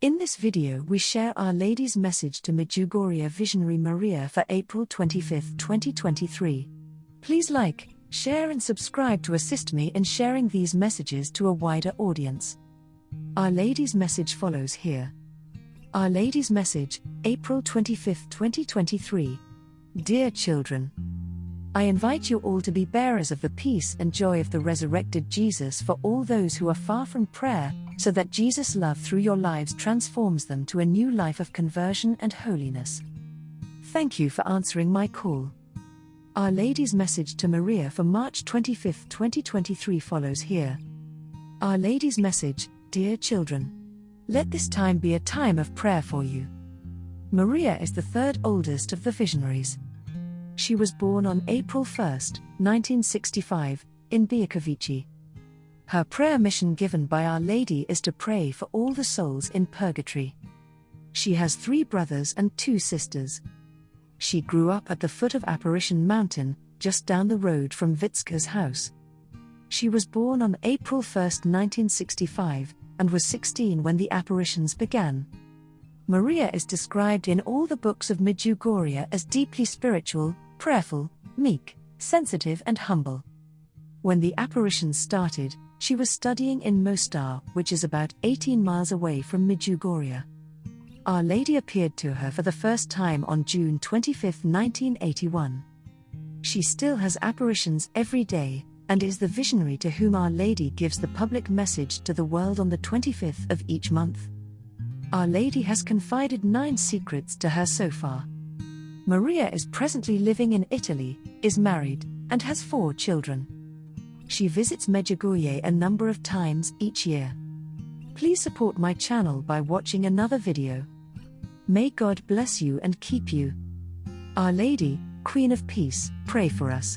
In this video, we share Our Lady's message to Medjugorje Visionary Maria for April 25, 2023. Please like, share, and subscribe to assist me in sharing these messages to a wider audience. Our Lady's message follows here. Our Lady's message, April 25, 2023. Dear children, I invite you all to be bearers of the peace and joy of the resurrected Jesus for all those who are far from prayer, so that Jesus' love through your lives transforms them to a new life of conversion and holiness. Thank you for answering my call. Our Lady's message to Maria for March 25, 2023 follows here. Our Lady's message, Dear children, let this time be a time of prayer for you. Maria is the third oldest of the visionaries. She was born on April 1, 1965, in Bijakovici. Her prayer mission given by Our Lady is to pray for all the souls in purgatory. She has three brothers and two sisters. She grew up at the foot of Apparition Mountain, just down the road from Vicka's house. She was born on April 1, 1965, and was 16 when the apparitions began. Maria is described in all the books of Medjugorje as deeply spiritual, prayerful, meek, sensitive, and humble. When the apparitions started, she was studying in Mostar, which is about 18 miles away from Medjugorje. Our Lady appeared to her for the first time on June 25, 1981. She still has apparitions every day, and is the visionary to whom Our Lady gives the public message to the world on the 25th of each month. Our Lady has confided nine secrets to her so far. Maria is presently living in Italy, is married, and has four children. She visits Medjugorje a number of times each year. Please support my channel by watching another video. May God bless you and keep you. Our Lady, Queen of Peace, pray for us.